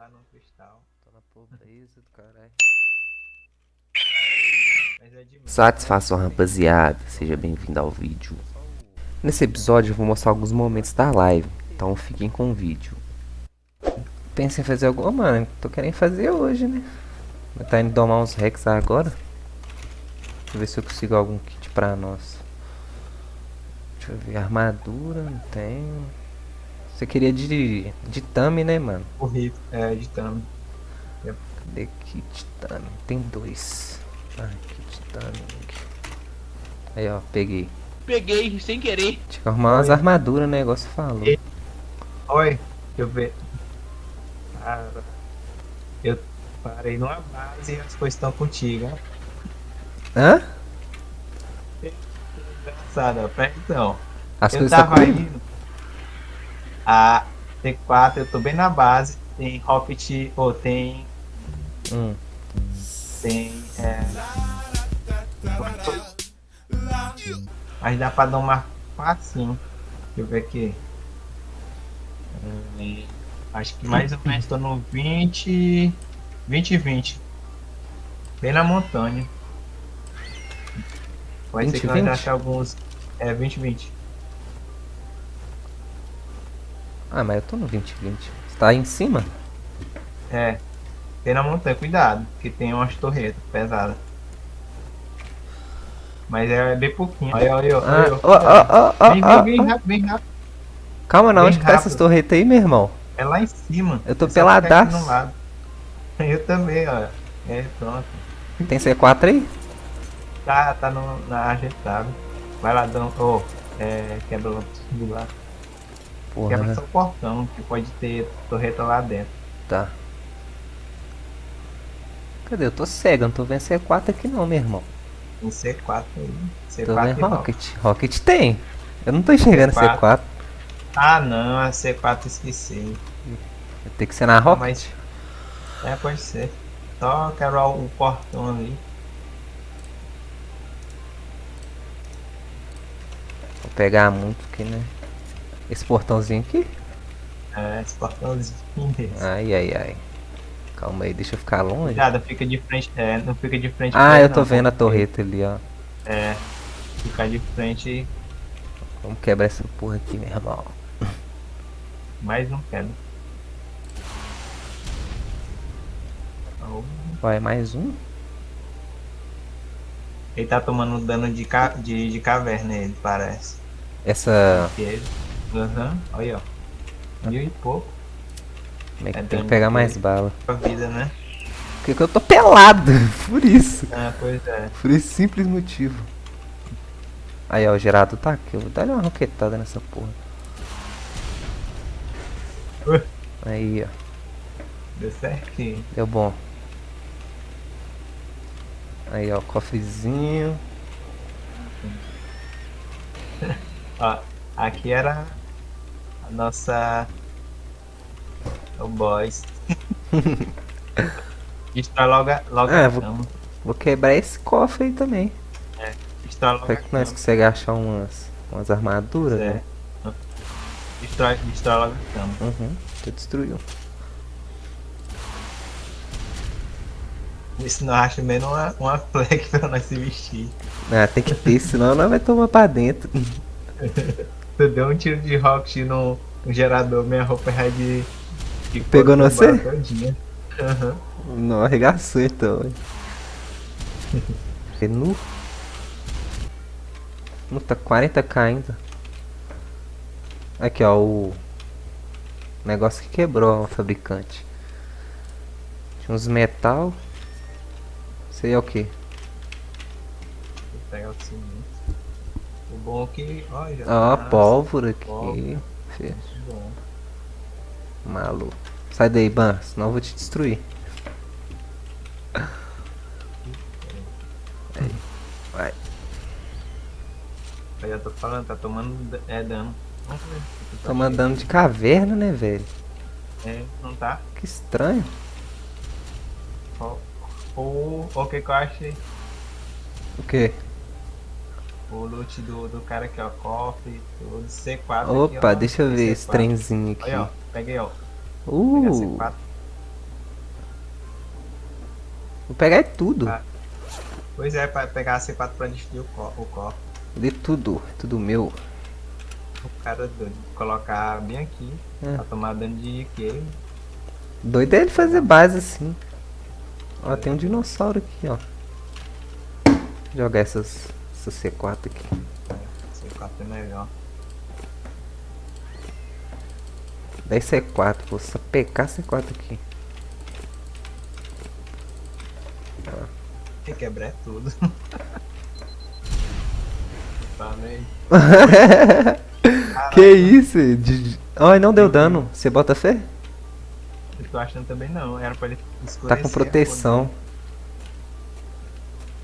lá no cristal. Tô na pobreza do caralho. É. Satisfação rapaziada, seja bem-vindo ao vídeo. Nesse episódio eu vou mostrar alguns momentos da live, então fiquem com o vídeo. Pensem em fazer alguma, mano, tô querendo fazer hoje, né? Mas Tá indo domar uns Rex agora. Deixa eu ver se eu consigo algum kit pra nós. Deixa eu ver, armadura, não tenho. Você queria de, de Tami, né, mano? Horrível. É, de Tami. Cadê kit Tami? Tem dois. Ah, kit Tami. Aí, ó, peguei. Peguei sem querer. Tinha que arrumar umas Oi. armaduras, o negócio falou. E- Oi, deixa eu ver. Cara, eu parei numa base e as coisas estão contigo, ó. Hã? Engraçado, ó. Presta atenção. As eu coisas tá tava comigo? indo. A T4, eu tô bem na base. Tem Rocket. Ou tem. Hum. Tem. É... Mas dá pra dar uma facinho. Deixa eu ver aqui. Hum, acho que mais ou menos tô no 20. 20 e 20. Bem na montanha. Pode 20 ser que nós 20? achar alguns. É, 20 e 20. Ah, mas eu tô no 2020. Você tá aí em cima? É. Bem na montanha, cuidado, que tem umas torretas pesadas. Mas é bem pouquinho. Olha, olha, Ah, olha. Vem, vem, vem rápido, bem rápido. Calma, não, onde que tá essas rápido. torretas aí, meu irmão? É lá em cima. Eu tô É peladaço. lado. Eu também, ó. É, pronto. Tem C4 aí? Tá, tá no, na ajeitado. Vai lá, dão. Ô, é, quebra lá tudo lá. Quebra Porra, só o portão, que pode ter torreta lá dentro. tá. Cadê? Eu tô cego, não tô vendo C4 aqui não, meu irmão. Tem C4 aí. C4 Tô vendo Rocket. Rocket. Rocket tem. Eu não tô enxergando C4. C4. Ah, não, a C4 esqueci. Tem que ser na Rocket. Mas. É, pode ser. Só quebrar o portão ali. Vou pegar muito aqui, né? Esse portãozinho aqui. É, esse portãozinho desse. Ai, ai, ai. Calma aí, deixa eu ficar longe. Cuidado, fica de frente. É, não fica de frente. Ah, eu tô não, vendo a torreta ali, ó. É. Ficar de frente, Vamos quebrar essa porra aqui, meu irmão. mas não quero. Oh, Vai, mais um? Ele tá tomando dano de, ca... de, de caverna, ele parece. Essa. Ele. Aham, olha ó. Mil e pouco Como é que É tem que pegar mais bala? a vida, né? Porque que eu tô pelado, por isso. Ah, pois é. Por esse simples motivo. Aí, ó, o gerador tá aqui. Eu vou dar uma roquetada nessa porra. Ui. Aí, ó. Deu certinho. Deu bom. Aí, ó, cofrezinho. Ó, aqui era nossa. O boss. Destrói logo, a- logo Ah, a vou- cama. Vou quebrar esse cofre aí também. Destrói logo Será a que nós conseguimos achar umas, umas armaduras, É. né? Destrói, destrói logo a cama. Uhum, tu destruiu. Isso não acha menos uma, uma flag pra nós se vestir. Ah, tem que ter, senão nós vai tomar pra dentro. Tu deu um tiro de rocket no, no gerador, minha roupa é de. de Pegou no você? Aham. Não, arregaçou então. nu. Nu tá 40k ainda. Aqui ó, o negócio que quebrou o fabricante. Tinha uns metal. Sei é o que. Vou pegar o cimento. O bom é que. Ó, já Ó, tá pólvora aqui. pólvora. Bom. Maluco. Sai daí, Ban, senão eu vou te destruir. Aí, vai. Eu já tô falando, tá tomando é, dano. Tá Tô mandando de caverna, né, velho? É, não tá? Que estranho. Ó, O, que que eu achei? O quê? O loot do, do cara aqui, ó. Cofre, tudo. C4. Opa, aqui, ó, deixa eu ver C4. esse trenzinho aqui. Aí, ó. Peguei, ó. Peguei a Uh, C4. Vou pegar é tudo. Ah. Pois é, pra pegar a C4 pra destruir o co- o copo. De tudo. Tudo meu. O cara doido. Colocar bem aqui. É. Pra tomar dano de que? Doido é ele fazer base assim. Ó, tem um dinossauro aqui, ó. Jogar essas, essas C4 aqui. C4 é melhor. 10 C4, vou só pegar C4 aqui. Tem que quebrar tudo. Falei. que isso? De- Ai, não deu dano. Você bota fé? Eu tô achando também não. Era pra ele. Tá com proteção.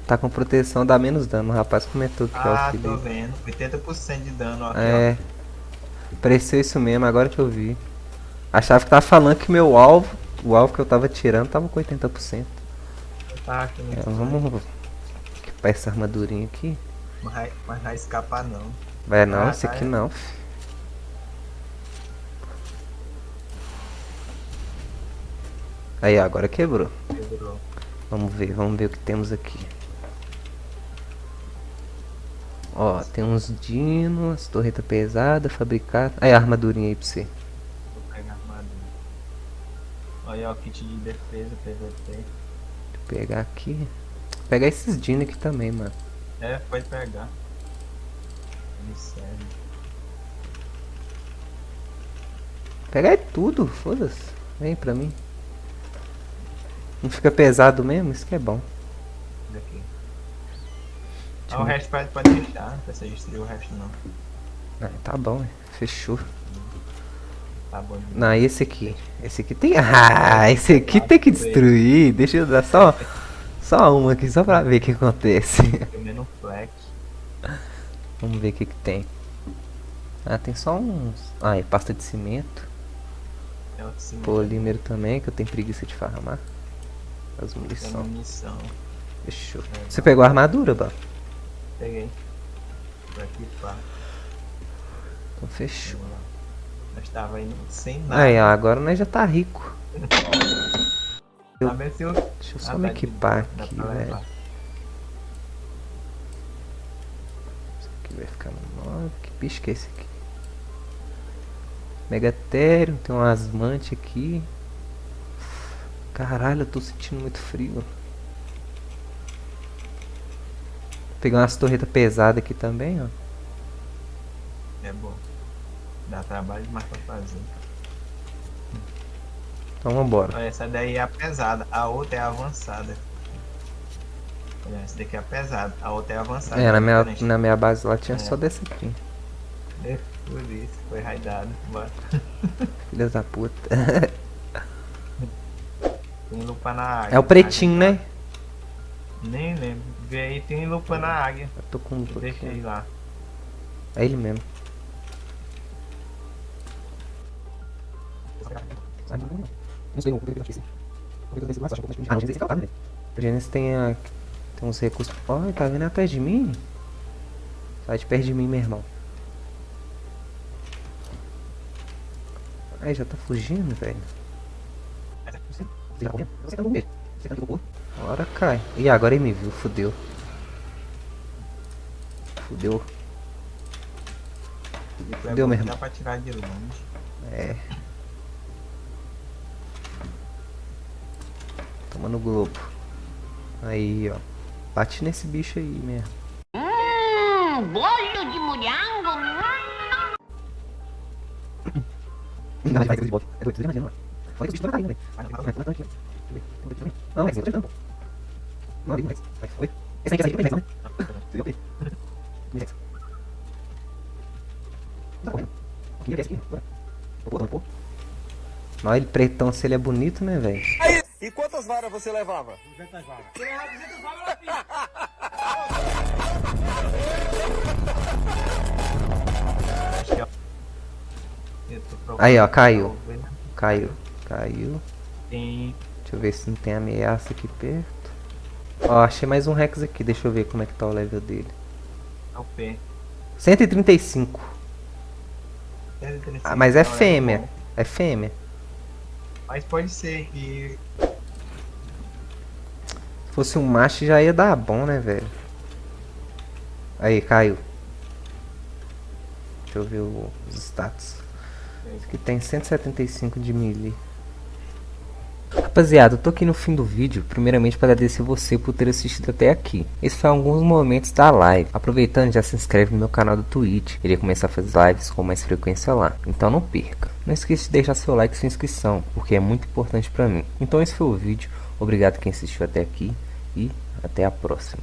Tá com proteção, dá menos dano. O rapaz comentou que cor. é o Ah, que tô dele. vendo. 80% de dano. Aqui, É. Pareceu isso mesmo, agora que eu vi. Achava que tava falando que meu alvo, o alvo que eu tava tirando, tava com 80%. ó. Eu tava achando É, vamos equipar essa armadurinha aqui. Mas, vai- mas vai escapar não. Vai não, Ah, esse tá, aqui é. não. Aí, agora quebrou. Quebrou. Vamos ver, vamos ver o que temos aqui. Ó, tem uns dinos, torreta pesada, fabricada. Aí, a armadurinha aí pra você. Vou pegar a armadura. Olha, ó, kit de defesa, PVP. Eu pegar aqui. Vou pegar esses dinos aqui também, mano. É, pode pegar. Serve. Pegar é tudo, foda-se. Vem pra mim. Não fica pesado mesmo? Isso que é bom. Isso aqui. Deixa Ah, o resto pode, pode deixar, não precisa destruir o resto não. Ah, tá bom, é. fechou. Tá bom. Não, e esse aqui? Esse aqui tem. Ah, esse aqui tem que destruir. Deixa eu dar só. Só uma aqui, só pra ver o que acontece. Menos flex. Vamos ver o que, que tem. Ah, tem só uns. Ah, é pasta de cimento. É o cimento. Polímero também, que eu tenho preguiça de farmar. As munição. Fechou. É, Você pegou a armadura, Bá? Peguei. Por aqui, pá. Então fechou. Nós tava indo sem nada. Aí, ó, agora nós já tá rico. Tá eu... Deixa eu só Ah, me tá equipar aqui, pra velho. Isso aqui vai ficar no 9. Que bicho que é esse aqui? Megatério, tem um asmante aqui. Caralho, eu tô sentindo muito frio. Pegar umas torretas pesadas aqui também, ó. É bom. Dá trabalho demais pra fazer. Então vambora. Olha, essa daí é a pesada, a outra é a avançada. Olha, essa daqui é a pesada, a outra é a avançada. É, na minha, diferente. na minha base lá tinha É. só dessa aqui. É, Por isso, foi raidado. Bora. Filha da puta. Tem lupa na águia. É o pretinho, né? Nem lembro. Vê aí, tem lupa na águia. Eu tô com um Eu deixei aqui. lá. É ele mesmo. O Gênesis tem, a, tem uns recursos. Olha, tá vindo atrás de mim? Sai de perto de mim, meu irmão. Aí, já tá fugindo, velho. Agora cai. Ih, agora ele me viu, fudeu. Fudeu. Deu bom que mesmo. Dá pra tirar de longe. É. Toma no globo. Aí, ó. Bate nesse bicho aí mesmo. Hum, bolho de mulhango. Não, vai. Não, ali, Rex. Vai, foi. Esse aí, esse aí, Rex, né? Você viu ele? Rex. Tá correndo. Aqui, aqui, bora. Pô. Olha ele pretão, se ele é bonito, né, velho? E quantas varas você levava? acho que é. Eu tô procurando Aí, ó, caiu. Caiu. Caiu. Tem. Deixa eu ver se não tem ameaça aqui perto. Ó, achei mais um Rex aqui. Deixa eu ver como é que tá o level dele. É o P. 135. Ah, mas é Então, fêmea. bom. É fêmea. Mas pode ser que. fosse um macho já ia dar bom, né, velho? Aí, caiu. Deixa eu ver os status. Esse aqui tem 175 de melee. Rapaziada, eu tô aqui no fim do vídeo, primeiramente para agradecer você por ter assistido até aqui. Esse foi alguns momentos da live. Aproveitando, já se inscreve no meu canal do Twitch. Irei começar a fazer lives com mais frequência lá. Então não perca. Não esqueça de deixar seu like e sua inscrição, porque é muito importante para mim. Então esse foi o vídeo. Obrigado quem assistiu até aqui e até a próxima.